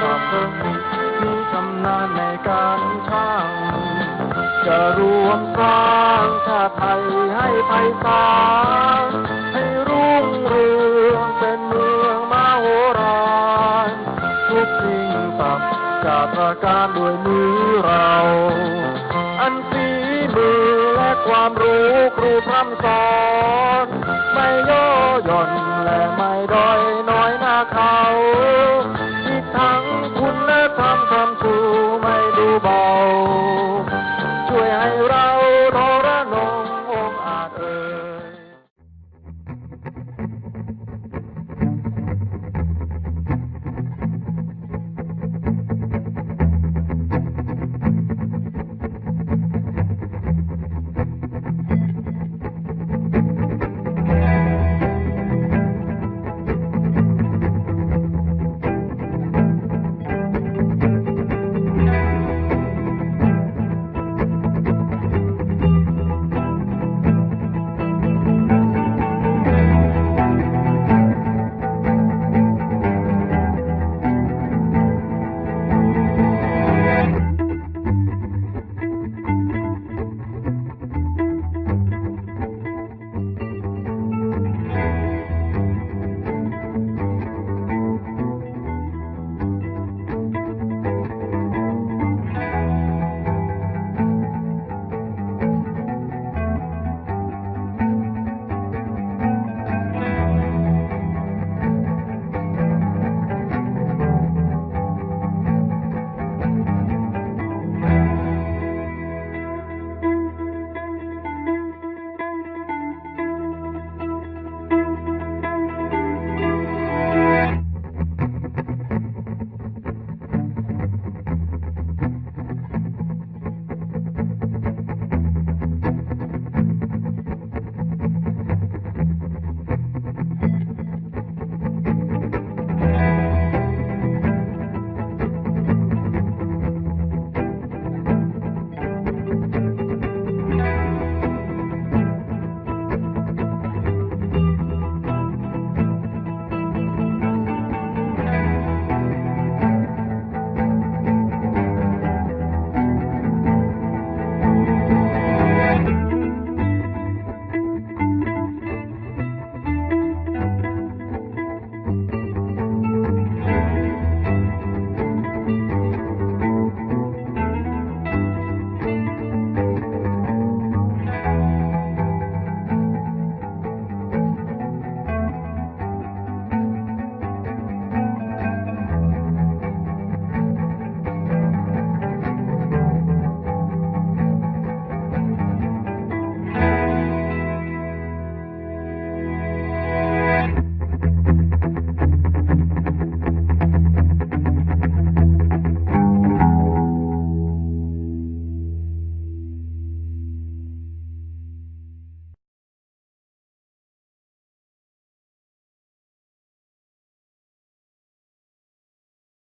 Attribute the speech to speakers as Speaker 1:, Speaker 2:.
Speaker 1: กับมีชำนาญในการช่าง จะรวมสร้างชาติไทยให้ไพศาลให้รุ่งเรืองเป็นเมืองมโหฬารทุกสิ่งต่บจากประการด้วยมือเรา อันฝีมือและความรู้ครูพร่ำสอน